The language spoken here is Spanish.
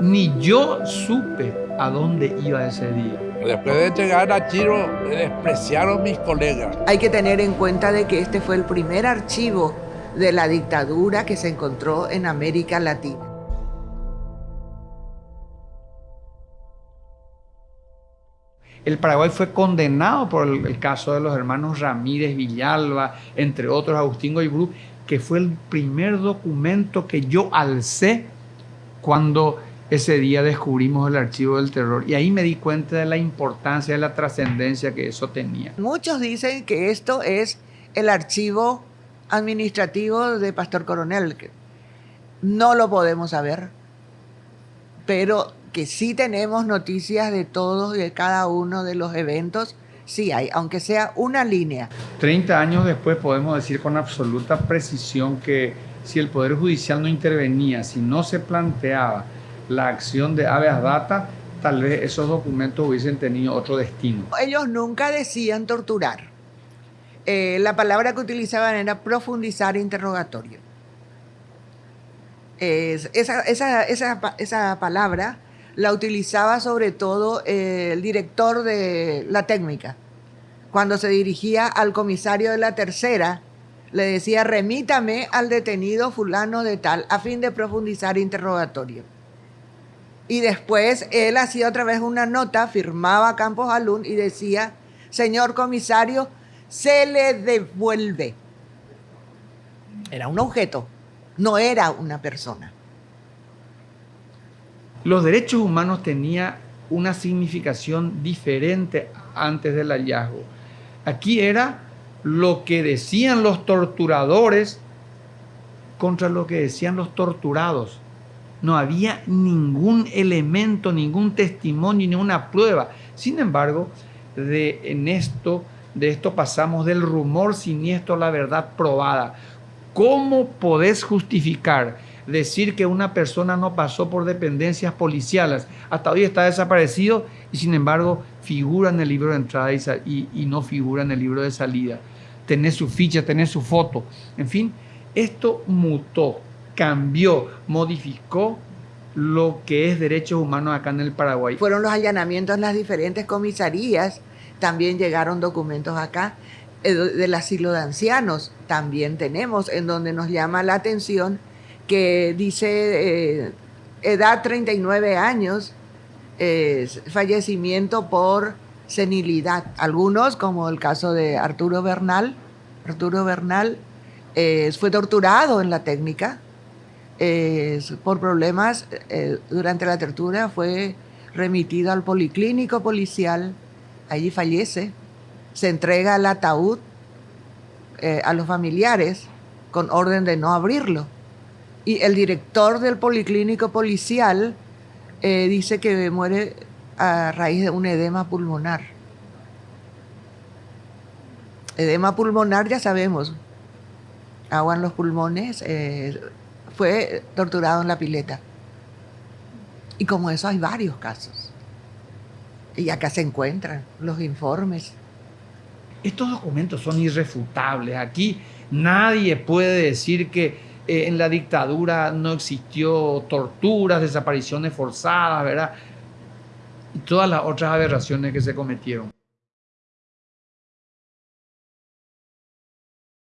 Ni yo supe a dónde iba ese día. Después de llegar a Chiro, eh, despreciaron mis colegas. Hay que tener en cuenta de que este fue el primer archivo de la dictadura que se encontró en América Latina. El Paraguay fue condenado por el, caso de los hermanos Ramírez Villalba, entre otros Agustín Goibrú, que fue el primer documento que yo alcé cuando ese día descubrimos el archivo del terror. Y ahí me di cuenta de la importancia, de la trascendencia que eso tenía. Muchos dicen que esto es el archivo administrativo de Pastor Coronel. No lo podemos saber, pero que sí tenemos noticias de todos y de cada uno de los eventos, sí hay, aunque sea una línea. 30 años después podemos decir con absoluta precisión que si el Poder Judicial no intervenía, si no se planteaba la acción de habeas data, tal vez esos documentos hubiesen tenido otro destino. Ellos nunca decían torturar. Eh, la palabra que utilizaban era profundizar interrogatorio. esa, esa, esa, esa palabra la utilizaba sobre todo eh, el director de la técnica. Cuando se dirigía al comisario de la tercera, le decía, remítame al detenido fulano de tal, a fin de profundizar interrogatorio. Y después él hacía otra vez una nota, firmaba Campos Alún y decía, señor comisario, se le devuelve. Era un objeto, no era una persona los derechos humanos tenían una significación diferente antes del hallazgo. Aquí era lo que decían los torturadores contra lo que decían los torturados. No había ningún elemento, ningún testimonio, ninguna prueba. Sin embargo, de, en esto, de esto pasamos del rumor siniestro a la verdad probada. ¿Cómo podés justificar decir que una persona no pasó por dependencias policiales, hasta hoy está desaparecido y sin embargo figura en el libro de entrada y, no figura en el libro de salida. Tener su ficha, tener su foto, en fin, esto mutó, cambió, modificó lo que es derechos humanos acá en el Paraguay. Fueron los allanamientos en las diferentes comisarías, también llegaron documentos acá eh, del asilo de ancianos, también tenemos, en donde nos llama la atención que dice eh, edad 39 años, fallecimiento por senilidad. Algunos, como el caso de Arturo Bernal, Arturo Bernal fue torturado en la técnica por problemas eh, durante la tortura, fue remitido al policlínico policial, allí fallece, se entrega el ataúd eh, a los familiares con orden de no abrirlo. Y el director del policlínico policial eh, dice que muere a raíz de un edema pulmonar. Edema pulmonar ya sabemos, agua en los pulmones, eh, fue torturado en la pileta. Y como eso hay varios casos. Y acá se encuentran los informes. Estos documentos son irrefutables. Aquí nadie puede decir que eh, en la dictadura no existió torturas, desapariciones forzadas, ¿verdad? Y todas las otras aberraciones que se cometieron.